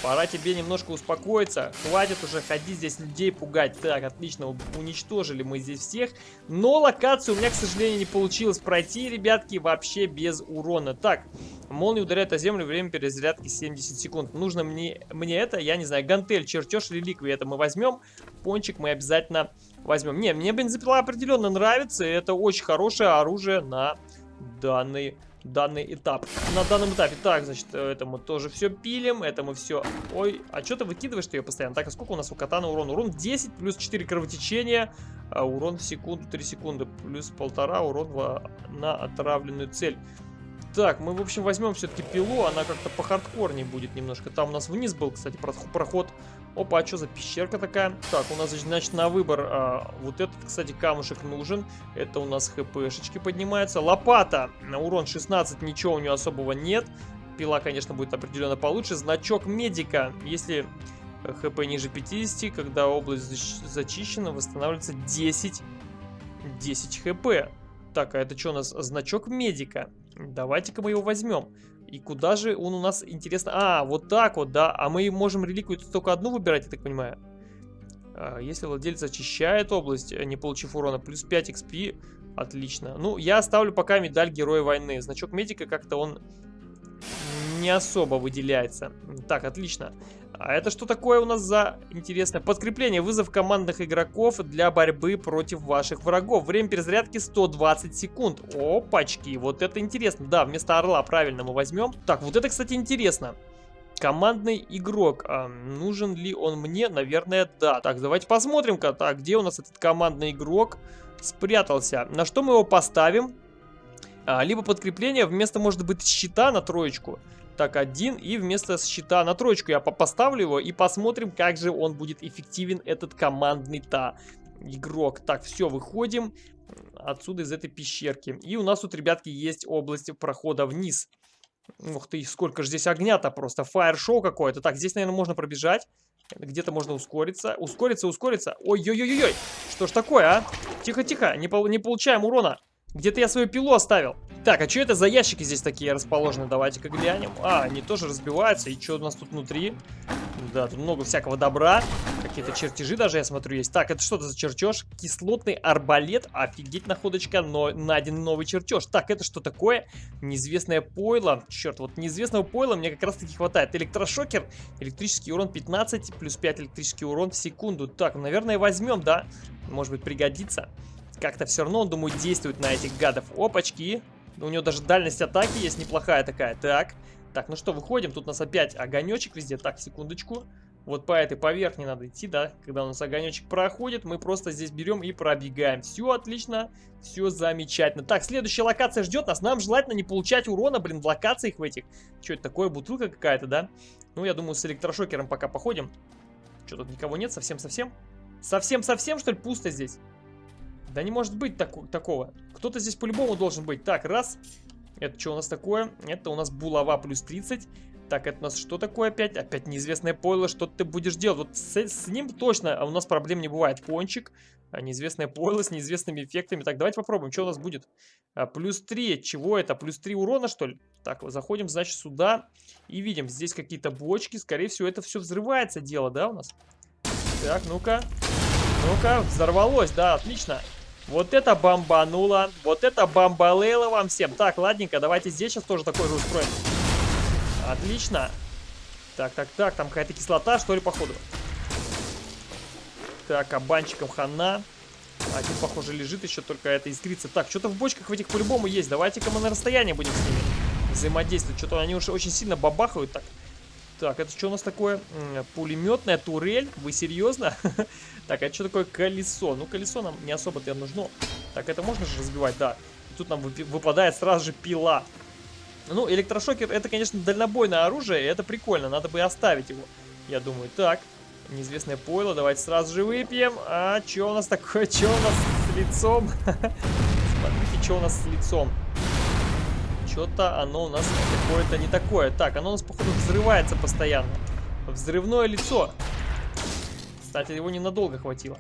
пора тебе немножко успокоиться. Хватит уже ходить здесь людей пугать. Так, отлично, уничтожили мы здесь всех. Но локацию у меня, к сожалению, не получилось пройти, ребятки, вообще без урона. Так, молния ударяет о землю, время перезарядки 70 секунд. Нужно мне, мне это, я не знаю, гантель, чертеж, реликвии, это мы возьмем. Пончик мы обязательно возьмем. Не, мне бензопила определенно нравится, это очень хорошее оружие на данный данный этап. На данном этапе. Так, значит, это мы тоже все пилим. Это мы все... Ой, а что ты выкидываешь ты ее постоянно? Так, а сколько у нас у катана урон? Урон 10 плюс 4 кровотечения. А урон в секунду 3 секунды. Плюс полтора урон в... на отравленную цель. Так, мы, в общем, возьмем все-таки пилу. Она как-то по хардкорнее будет немножко. Там у нас вниз был, кстати, проход. Опа, а что за пещерка такая? Так, у нас, значит, на выбор а, вот этот, кстати, камушек нужен. Это у нас хпшечки поднимаются. Лопата. На урон 16, ничего у нее особого нет. Пила, конечно, будет определенно получше. Значок медика. Если хп ниже 50, когда область зачищена, восстанавливается 10, 10 хп. Так, а это что у нас? Значок медика. Давайте-ка мы его возьмем. И куда же он у нас, интересно... А, вот так вот, да. А мы можем реликвию только одну выбирать, я так понимаю. А, если владелец очищает область, не получив урона, плюс 5 XP. Отлично. Ну, я оставлю пока медаль Героя войны. Значок медика как-то он не особо выделяется. Так, отлично. А это что такое у нас за интересное подкрепление? Вызов командных игроков для борьбы против ваших врагов. Время перезарядки 120 секунд. Опачки, вот это интересно. Да, вместо орла правильно мы возьмем. Так, вот это, кстати, интересно. Командный игрок. А, нужен ли он мне? Наверное, да. Так, давайте посмотрим-ка. Так, где у нас этот командный игрок спрятался? На что мы его поставим? А, либо подкрепление вместо, может быть, щита на троечку. Так, один. И вместо щита на троечку я поставлю его и посмотрим, как же он будет эффективен, этот командный-то игрок. Так, все, выходим отсюда из этой пещерки. И у нас тут, ребятки, есть область прохода вниз. Ух ты, сколько же здесь огня-то просто. Фаер-шоу какое-то. Так, здесь, наверное, можно пробежать. Где-то можно ускориться. Ускориться, ускориться. Ой-ой-ой-ой. Что ж такое, а? Тихо-тихо, не, по не получаем урона. Где-то я свою пилу оставил. Так, а что это за ящики здесь такие расположены? Давайте-ка глянем. А, они тоже разбиваются. И что у нас тут внутри? Да, тут много всякого добра. Какие-то чертежи даже, я смотрю, есть. Так, это что-то за чертеж? Кислотный арбалет. Офигеть, находочка, но найден новый чертеж. Так, это что такое? Неизвестное пойло. Черт, вот неизвестного пойла мне как раз-таки хватает. Электрошокер. Электрический урон 15, плюс 5 электрический урон в секунду. Так, наверное, возьмем, да? Может быть, пригодится. Как-то все равно, думаю, действует на этих гадов. Опачки. У него даже дальность атаки есть неплохая такая. Так. Так, ну что, выходим. Тут у нас опять огонечек везде. Так, секундочку. Вот по этой поверхне надо идти, да? Когда у нас огонечек проходит, мы просто здесь берем и пробегаем. Все отлично, все замечательно. Так, следующая локация ждет нас. Нам желательно не получать урона, блин, в локациях в этих. Что это такое? Бутылка какая-то, да? Ну, я думаю, с электрошокером пока походим. Что, тут никого нет? Совсем-совсем? Совсем-совсем, что ли, пусто здесь? Да не может быть так такого. Кто-то здесь по-любому должен быть. Так, раз. Это что у нас такое? Это у нас булава плюс 30. Так, это у нас что такое опять? Опять неизвестное пойло. Что ты будешь делать? Вот с, с ним точно а у нас проблем не бывает. Пончик. А, неизвестное пойло с неизвестными эффектами. Так, давайте попробуем. Что у нас будет? А, плюс 3. Чего это? Плюс 3 урона, что ли? Так, заходим, значит, сюда. И видим, здесь какие-то бочки. Скорее всего, это все взрывается дело, да, у нас? Так, ну-ка. Ну-ка, взорвалось, да, отлично. Вот это бомбануло. Вот это бомбалейло вам всем. Так, ладненько, давайте здесь сейчас тоже такой же устроим. Отлично. Так, так, так, там какая-то кислота, что ли, походу. Так, кабанчиком хана. Один, похоже, лежит еще, только это искрится. Так, что-то в бочках в этих по-любому есть. Давайте-ка мы на расстоянии будем с ними взаимодействовать. Что-то они уже очень сильно бабахают так. Так, это что у нас такое? Пулеметная турель? Вы серьезно? [LAUGHS] так, это что такое колесо? Ну, колесо нам не особо-то нужно. Так, это можно же разбивать? Да. Тут нам выпадает сразу же пила. Ну, электрошокер, это, конечно, дальнобойное оружие, это прикольно, надо бы оставить его, я думаю. Так, неизвестное пойло, давайте сразу же выпьем. А, что у нас такое, [LAUGHS] что у нас с лицом? [LAUGHS] Смотрите, что у нас с лицом. Что-то оно у нас какое-то не такое. Так, оно у нас, походу, взрывается постоянно. Взрывное лицо. Кстати, его ненадолго хватило.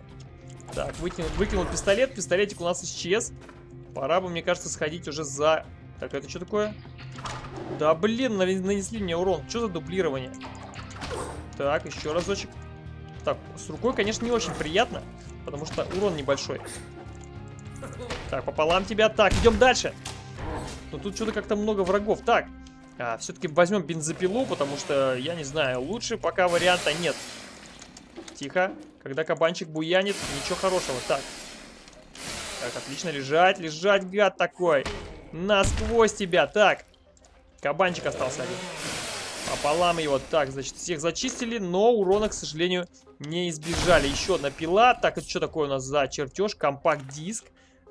Так, выкинул, выкинул пистолет, пистолетик у нас исчез. Пора бы, мне кажется, сходить уже за... Так, это что такое? Да блин, нанесли мне урон. Что за дублирование? Так, еще разочек. Так, с рукой, конечно, не очень приятно, потому что урон небольшой. Так, пополам тебя. Так, идем дальше. Но тут что-то как-то много врагов. Так, а, все-таки возьмем бензопилу, потому что, я не знаю, лучше пока варианта нет. Тихо. Когда кабанчик буянит, ничего хорошего. Так. Так, отлично. Лежать, лежать, гад такой. Насквозь тебя. Так. Кабанчик остался один. Пополам его. Так, значит, всех зачистили, но урона, к сожалению, не избежали. Еще одна пила. Так, это что такое у нас за чертеж? Компакт-диск.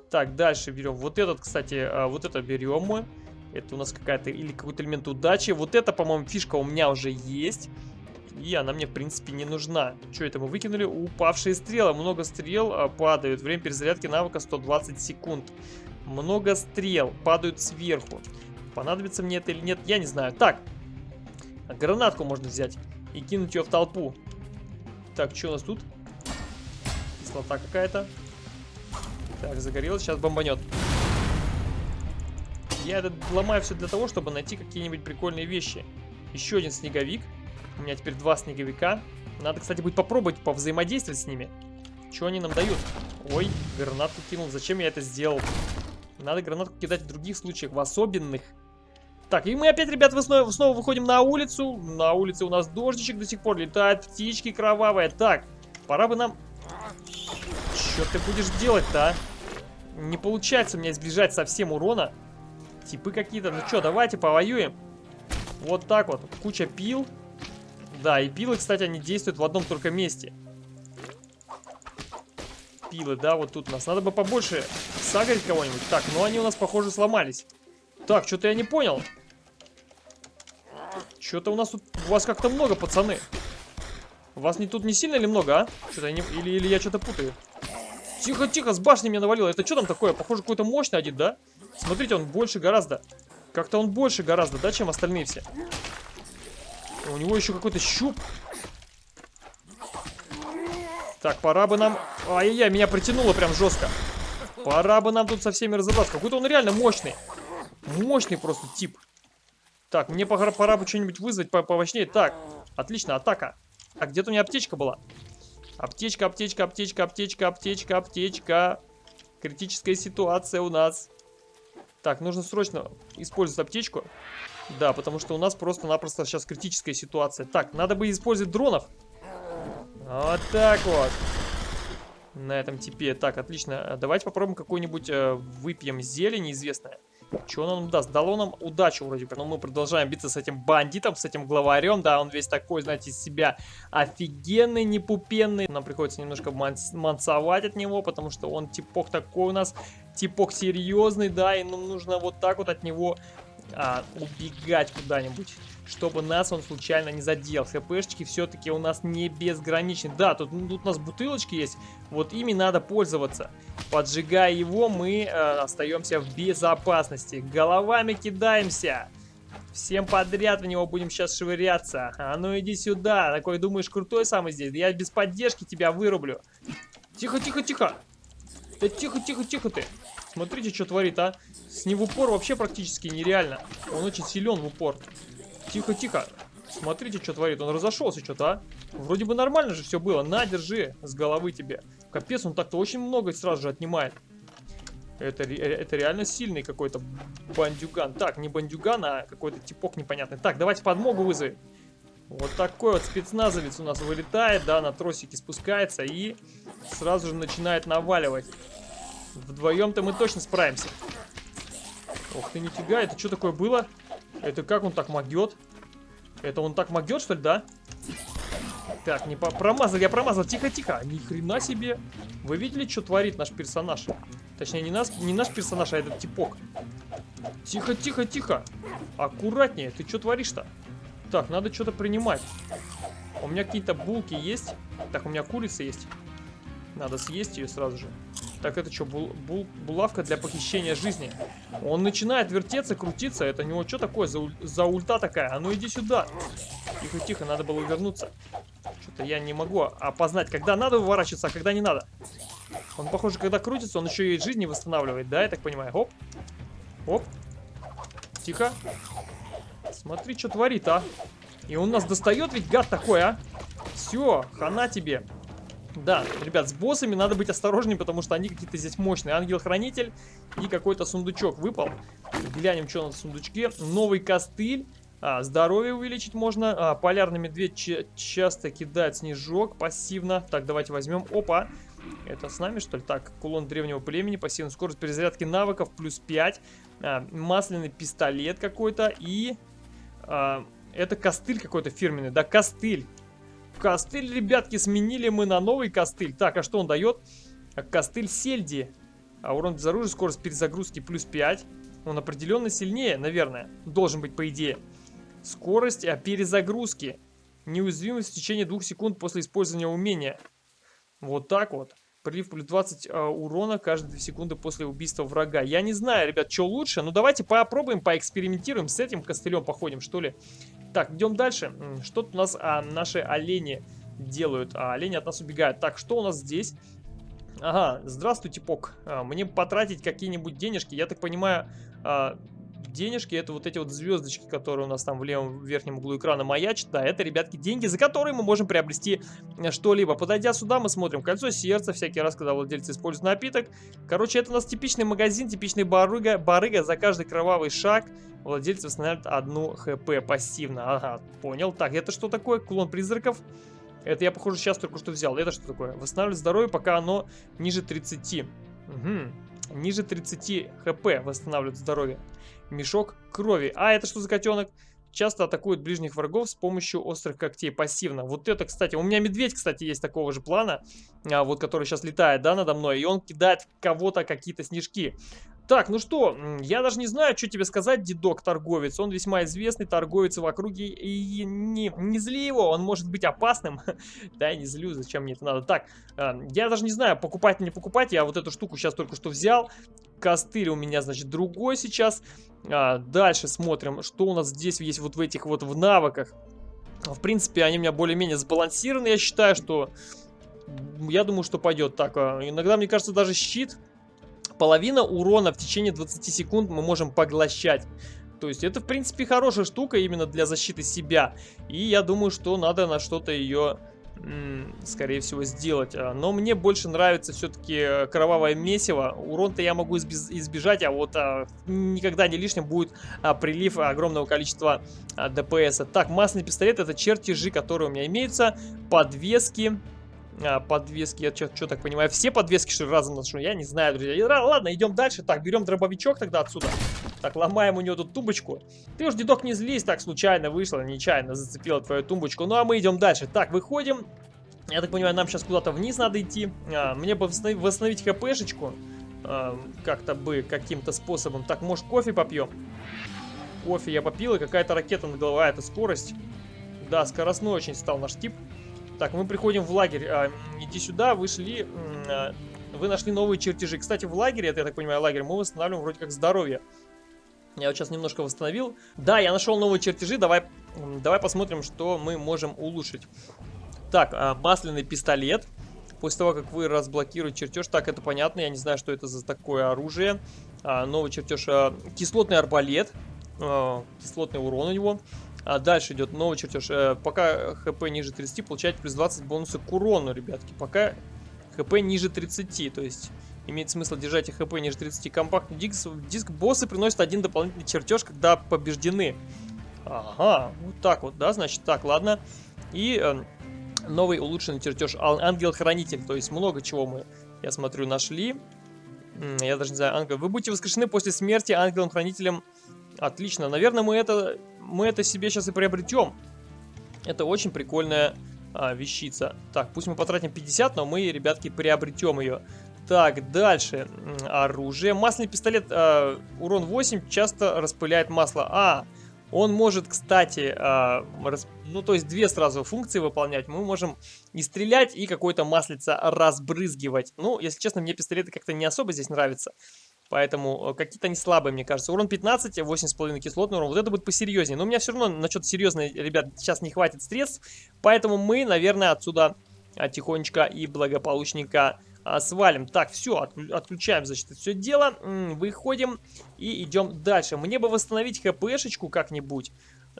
Так, дальше берем. Вот этот, кстати, а, вот это берем мы. Это у нас какая-то или какой-то элемент удачи. Вот это, по-моему, фишка у меня уже есть. И она мне, в принципе, не нужна. Что это мы выкинули? Упавшие стрелы. Много стрел а, падают. Время перезарядки навыка 120 секунд. Много стрел падают сверху. Понадобится мне это или нет, я не знаю. Так, гранатку можно взять и кинуть ее в толпу. Так, что у нас тут? Кислота какая-то. Так, загорелось, сейчас бомбанет. Я это ломаю все для того, чтобы найти какие-нибудь прикольные вещи. Еще один снеговик. У меня теперь два снеговика. Надо, кстати, будет попробовать повзаимодействовать с ними. Что они нам дают? Ой, гранатку кинул. Зачем я это сделал? Надо гранатку кидать в других случаях, в особенных. Так, и мы опять, ребят, снова, снова выходим на улицу. На улице у нас дождичек до сих пор летает, птички кровавые. Так, пора бы нам... Что ты будешь делать-то, а? Не получается у меня избежать совсем урона. Типы какие-то. Ну что, давайте повоюем. Вот так вот. Куча пил. Да, и пилы, кстати, они действуют в одном только месте. Пилы, да, вот тут у нас. Надо бы побольше сагарить кого-нибудь. Так, ну они у нас, похоже, сломались. Так, что-то я не понял. Что-то у нас тут... У вас как-то много, пацаны. У вас не тут не сильно или много, а? Что-то не... Или, или я что-то путаю. Тихо, тихо, с башни меня навалило. Это что там такое? Похоже, какой-то мощный один, да? Смотрите, он больше гораздо. Как-то он больше гораздо, да, чем остальные все. У него еще какой-то щуп. Так, пора бы нам... Ай-яй-яй, меня притянуло прям жестко. Пора бы нам тут со всеми разобраться. Какой-то он реально мощный. Мощный просто тип. Так, мне пора, пора бы что-нибудь вызвать по повощнее. Так, отлично, атака. А где-то у меня аптечка была. Аптечка, аптечка, аптечка, аптечка, аптечка, аптечка. Критическая ситуация у нас. Так, нужно срочно использовать аптечку. Да, потому что у нас просто-напросто сейчас критическая ситуация. Так, надо бы использовать дронов. Вот так вот. На этом типе. Так, отлично. Давайте попробуем какую-нибудь э, выпьем зелень неизвестное. Что он нам даст? Дало нам удачу вроде бы. Но мы продолжаем биться с этим бандитом, с этим главарем. Да, он весь такой, знаете, из себя офигенный, непупенный. Нам приходится немножко мансовать от него, потому что он типок такой у нас. Типок серьезный, да, и нам нужно вот так вот от него а, убегать куда-нибудь чтобы нас он случайно не задел. ХПшечки все-таки у нас не безграничны. Да, тут, тут у нас бутылочки есть, вот ими надо пользоваться. Поджигая его, мы э, остаемся в безопасности. Головами кидаемся. Всем подряд в него будем сейчас швыряться. А ну иди сюда. Такой думаешь крутой самый здесь? Я без поддержки тебя вырублю. Тихо, тихо, тихо. Да тихо, тихо, тихо ты. Смотрите, что творит, а. С ним в упор вообще практически нереально. Он очень силен в упор. Тихо, тихо. Смотрите, что творит. Он разошелся что-то, а? Вроде бы нормально же все было. На, держи с головы тебе. Капец, он так-то очень много сразу же отнимает. Это, это реально сильный какой-то бандюган. Так, не бандюган, а какой-то типок непонятный. Так, давайте подмогу вызови. Вот такой вот спецназовец у нас вылетает, да, на тросике спускается и сразу же начинает наваливать. Вдвоем-то мы точно справимся. Ох ты, нифига, это что такое было? Это как он так могет? Это он так могет, что ли, да? Так, не по промазал, я промазал. Тихо-тихо. Ни хрена себе. Вы видели, что творит наш персонаж? Точнее, не, нас, не наш персонаж, а этот типок. Тихо-тихо-тихо. Аккуратнее. Ты что творишь-то? Так, надо что-то принимать. У меня какие-то булки есть. Так, у меня курица есть. Надо съесть ее сразу же. Так, это что, бул, бул, булавка для похищения жизни? Он начинает вертеться, крутиться. Это у него что такое за, за ульта такая? А ну иди сюда. Тихо-тихо, надо было увернуться. Что-то я не могу опознать, когда надо выворачиваться, а когда не надо. Он, похоже, когда крутится, он еще и жизни восстанавливает, да, я так понимаю? Оп. Оп. Тихо. Смотри, что творит, а. И он нас достает, ведь гад такой, а. Все, хана тебе. Да, ребят, с боссами надо быть осторожнее, потому что они какие-то здесь мощные. Ангел-хранитель и какой-то сундучок выпал. Глянем, что на сундучке. Новый костыль. А, здоровье увеличить можно. А, полярный медведь часто кидает снежок пассивно. Так, давайте возьмем. Опа. Это с нами, что ли? Так, кулон древнего племени, пассивная скорость перезарядки навыков, плюс 5. А, масляный пистолет какой-то и... А, это костыль какой-то фирменный, да, костыль. Костыль, ребятки, сменили мы на новый костыль. Так, а что он дает? Костыль сельди. А урон без оружия, скорость перезагрузки плюс 5. Он определенно сильнее, наверное. Должен быть, по идее. Скорость а, перезагрузки. Неуязвимость в течение двух секунд после использования умения. Вот так вот. Прилив плюс 20 э, урона каждые 2 секунды после убийства врага. Я не знаю, ребят, что лучше. Ну, давайте попробуем, поэкспериментируем с этим костылем, походим, что ли. Так, идем дальше. Что тут у нас а, наши олени делают? А, олени от нас убегают. Так, что у нас здесь? Ага, здравствуй, типок. А, мне потратить какие-нибудь денежки. Я так понимаю, а, денежки, это вот эти вот звездочки, которые у нас там в левом верхнем углу экрана маячат, да, это, ребятки, деньги, за которые мы можем приобрести э, что-либо. Подойдя сюда, мы смотрим кольцо сердца, всякий раз, когда владельцы используют напиток. Короче, это у нас типичный магазин, типичный барыга, барыга, за каждый кровавый шаг владельцы восстанавливают одну хп пассивно. Ага, понял. Так, это что такое? Кулон призраков. Это я, похоже, сейчас только что взял. Это что такое? Восстанавливает здоровье, пока оно ниже 30. Угу. Ниже 30 хп восстанавливает здоровье. Мешок крови. А, это что за котенок? Часто атакует ближних врагов с помощью острых когтей пассивно. Вот это, кстати, у меня медведь, кстати, есть такого же плана, а, вот который сейчас летает, да, надо мной, и он кидает кого-то какие-то снежки. Так, ну что, я даже не знаю, что тебе сказать, дедок торговец. Он весьма известный торговец в округе. И не, не зли его, он может быть опасным. [LAUGHS] да, не злю, зачем мне это надо. Так, э, я даже не знаю, покупать или не покупать. Я вот эту штуку сейчас только что взял. Костыль у меня, значит, другой сейчас. А, дальше смотрим, что у нас здесь есть вот в этих вот в навыках. В принципе, они у меня более-менее сбалансированы. Я считаю, что... Я думаю, что пойдет так. А, иногда, мне кажется, даже щит половина урона в течение 20 секунд мы можем поглощать. То есть это, в принципе, хорошая штука именно для защиты себя. И я думаю, что надо на что-то ее, скорее всего, сделать. А, но мне больше нравится все-таки э, кровавое месиво. Урон-то я могу избежать, а вот а, никогда не лишним будет а, прилив огромного количества а, ДПС. Так, масляный пистолет это чертежи, которые у меня имеются. Подвески. А, подвески. Я что так понимаю, все подвески что ли разом ношу? Я не знаю, друзья. И, ладно, идем дальше. Так, берем дробовичок тогда отсюда. Так, ломаем у него тут тумбочку. Ты уж, дедок, не злись, так случайно вышло, нечаянно зацепила твою тумбочку. Ну, а мы идем дальше. Так, выходим. Я так понимаю, нам сейчас куда-то вниз надо идти. А, мне бы восстановить, хпшечку. А, Как-то бы, каким-то способом. Так, может, кофе попьем? Кофе я попил, и какая-то ракета над головой. А, это скорость. Да, скоростной очень стал наш тип. Так, мы приходим в лагерь. А, иди сюда, вышли. А, вы нашли новые чертежи. Кстати, в лагере, это, я так понимаю, лагерь, мы восстанавливаем вроде как здоровье. Я вот сейчас немножко восстановил. Да, я нашел новые чертежи. Давай, давай посмотрим, что мы можем улучшить. Так, а, масляный пистолет. После того, как вы разблокируете чертеж. Так, это понятно. Я не знаю, что это за такое оружие. А, новый чертеж. А, кислотный арбалет. А, кислотный урон у него. А дальше идет новый чертеж. Э, пока хп ниже 30, получаете плюс 20 бонусы к урону, ребятки. Пока хп ниже 30, то есть имеет смысл держать хп ниже 30. Компактный диск, диск боссы приносит один дополнительный чертеж, когда побеждены. Ага, вот так вот, да, значит, так, ладно. И э, новый улучшенный чертеж Ангел-Хранитель, то есть много чего мы, я смотрю, нашли. Я даже не знаю, ангел. Вы будете воскрешены после смерти ангелом-хранителем. Отлично, наверное, мы это мы это себе сейчас и приобретем. Это очень прикольная а, вещица. Так, пусть мы потратим 50, но мы, ребятки, приобретем ее. Так, дальше. Оружие. Масляный пистолет, э, урон 8, часто распыляет масло. А, он может, кстати, э, рас... ну, то есть две сразу функции выполнять. Мы можем и стрелять, и какое-то маслице разбрызгивать. Ну, если честно, мне пистолеты как-то не особо здесь нравятся. Поэтому э, какие-то они слабые, мне кажется. Урон 15, 8,5 кислотный урон. Вот это будет посерьезнее. Но у меня все равно на что-то серьезное, ребят, сейчас не хватит средств. Поэтому мы, наверное, отсюда а, тихонечко и благополучненько а, свалим. Так, все, отключаем, значит, все дело. Выходим и идем дальше. Мне бы восстановить хпшечку как-нибудь.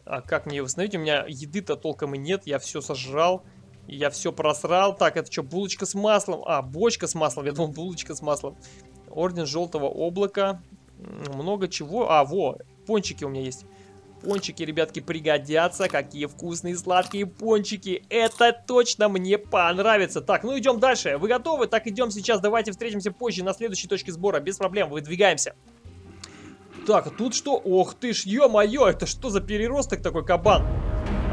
А как мне восстановить? У меня еды-то толком и нет. Я все сожрал. Я все просрал. Так, это что, булочка с маслом? А, бочка с маслом. Я думал, булочка с маслом. Орден Желтого Облака. Много чего. А, во, пончики у меня есть. Пончики, ребятки, пригодятся. Какие вкусные сладкие пончики. Это точно мне понравится. Так, ну идем дальше. Вы готовы? Так, идем сейчас. Давайте встретимся позже на следующей точке сбора. Без проблем, выдвигаемся. Так, тут что? Ох ты ж, ё-моё, это что за переросток такой кабан?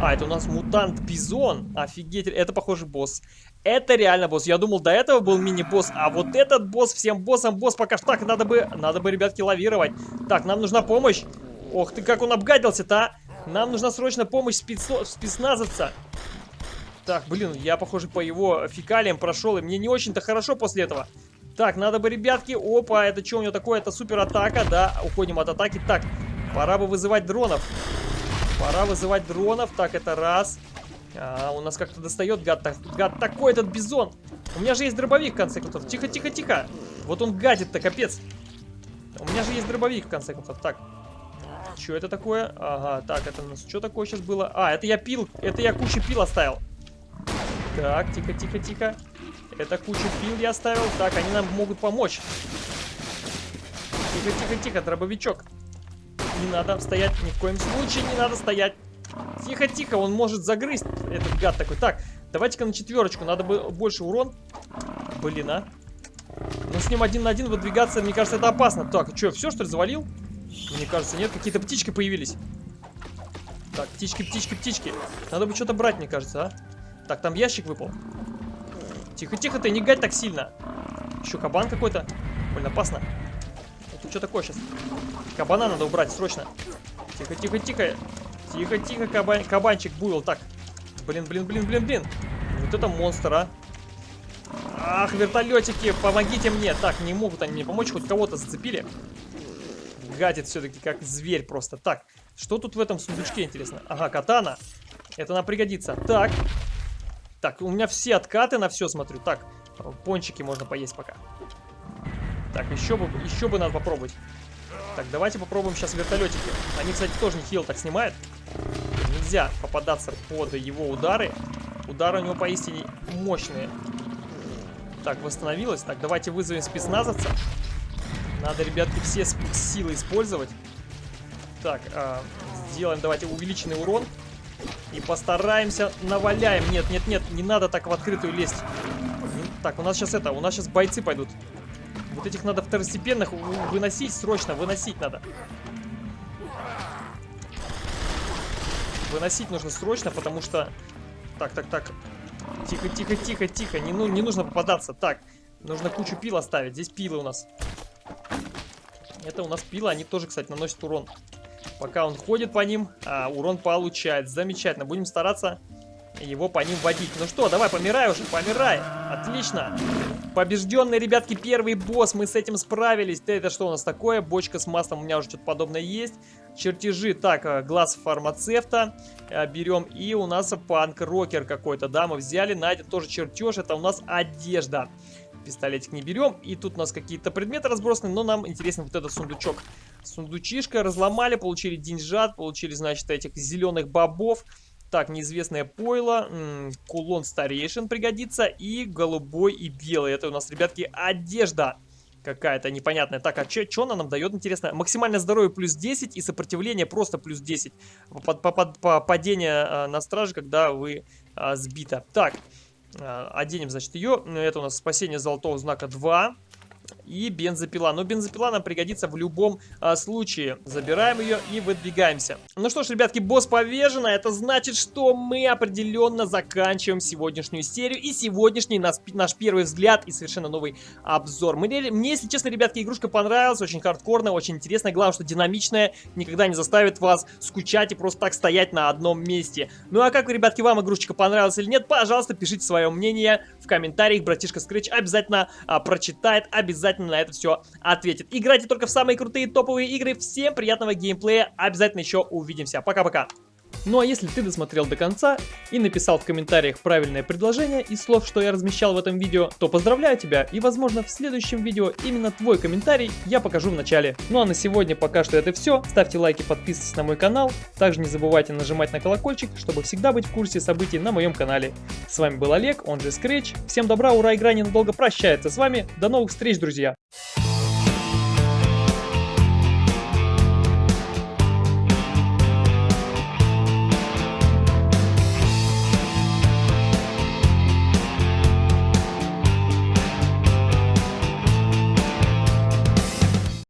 А, это у нас мутант Бизон. Офигеть, это, похоже, босс. Это реально босс. Я думал, до этого был мини-босс, а вот этот босс всем боссом босс пока что так. Надо бы, надо бы, ребятки, лавировать. Так, нам нужна помощь. Ох ты, как он обгадился-то, а? Нам нужна срочно помощь спецо... спецназовца. Так, блин, я, похоже, по его фекалиям прошел, и мне не очень-то хорошо после этого. Так, надо бы, ребятки... Опа, это что у него такое? Это супер атака, да? Уходим от атаки. Так, пора бы вызывать дронов. Пора вызывать дронов. Так, это раз. А, у нас как-то достает гад, так, гад такой этот бизон. У меня же есть дробовик, в конце концов. Тихо, тихо, тихо. Вот он гадит-то, капец. У меня же есть дробовик, в конце концов. Так. Что это такое? Ага, так, это у нас что такое сейчас было? А, это я пил, это я кучу пил оставил. Так, тихо, тихо, тихо. Это кучу пил я оставил. Так, они нам могут помочь. Тихо, тихо, тихо, дробовичок. Не надо стоять, ни в коем случае не надо стоять. Тихо, тихо, он может загрызть, этот гад такой. Так, давайте-ка на четверочку, надо бы больше урон. Блин, а. Но с ним один на один выдвигаться, мне кажется, это опасно. Так, что, все, что ли, завалил? Мне кажется, нет, какие-то птички появились. Так, птички, птички, птички. Надо бы что-то брать, мне кажется, а. Так, там ящик выпал. Тихо, тихо, ты не гать так сильно. Еще кабан какой-то. Больно опасно. Это что такое сейчас? Кабана надо убрать срочно. Тихо, тихо, тихо. Кабан, кабанчик буйвол. Так. Блин, блин, блин, блин, блин. Вот это монстр, а. Ах, вертолетики, помогите мне. Так, не могут они мне помочь, хоть кого-то зацепили. Гадит все-таки, как зверь просто. Так, что тут в этом сундучке, интересно? Ага, катана. Это нам пригодится. Так. Так, у меня все откаты на все смотрю. Так, пончики можно поесть пока. Так, еще бы, еще бы надо попробовать. Так, давайте попробуем сейчас вертолетики. Они, кстати, тоже не хил так снимают. Нельзя попадаться под его удары. Удары у него поистине мощные. Так, восстановилось. Так, давайте вызовем спецназовца. Надо, ребятки, все силы использовать. Так, э, сделаем, давайте, увеличенный урон. И постараемся наваляем. Нет, нет, нет, не надо так в открытую лезть. Так, у нас сейчас это, у нас сейчас бойцы пойдут. Вот этих надо второстепенных выносить, срочно выносить надо. Выносить нужно срочно, потому что... Так, так, так. Тихо, тихо, тихо, тихо. Не, ну, не нужно попадаться. Так, нужно кучу пил оставить. Здесь пилы у нас. Это у нас пилы, они тоже, кстати, наносят урон. Пока он ходит по ним, а, урон получает. Замечательно. Будем стараться его по ним водить. Ну что, давай, помирай уже, помирай. Отлично. Побежденный, ребятки, первый босс. Мы с этим справились. Это что у нас такое? Бочка с маслом. У меня уже что-то подобное есть. Чертежи. Так, э, глаз фармацевта. Э, берем. И у нас панк-рокер какой-то, да, мы взяли. Найден тоже чертеж. Это у нас одежда. Пистолетик не берем. И тут у нас какие-то предметы разбросаны, но нам интересен вот этот сундучок. Сундучишка разломали, получили деньжат, получили, значит, этих зеленых бобов. Так, неизвестное пойло, кулон старейшин пригодится и голубой и белый. Это у нас, ребятки, одежда какая-то непонятная. Так, а что она нам дает, интересно? Максимальное здоровье плюс 10 и сопротивление просто плюс 10. По, по, по, по падение а, на страже, когда вы а, сбита. Так, а, оденем, значит, ее. Это у нас спасение золотого знака 2 и бензопила. Но бензопила нам пригодится в любом а, случае. Забираем ее и выдвигаемся. Ну что ж, ребятки, босс повержена. Это значит, что мы определенно заканчиваем сегодняшнюю серию и сегодняшний наш, наш первый взгляд и совершенно новый обзор. Мне, мне, если честно, ребятки, игрушка понравилась. Очень хардкорная, очень интересная. Главное, что динамичная. Никогда не заставит вас скучать и просто так стоять на одном месте. Ну а как, ребятки, вам игрушечка понравилась или нет? Пожалуйста, пишите свое мнение в комментариях. Братишка Scratch обязательно а, прочитает, обязательно обязательно на это все ответит. Играйте только в самые крутые топовые игры. Всем приятного геймплея. Обязательно еще увидимся. Пока-пока. Ну а если ты досмотрел до конца и написал в комментариях правильное предложение из слов, что я размещал в этом видео, то поздравляю тебя и возможно в следующем видео именно твой комментарий я покажу в начале. Ну а на сегодня пока что это все. Ставьте лайки, подписывайтесь на мой канал. Также не забывайте нажимать на колокольчик, чтобы всегда быть в курсе событий на моем канале. С вами был Олег, он же Scratch. Всем добра, ура, игра ненадолго прощается с вами. До новых встреч, друзья!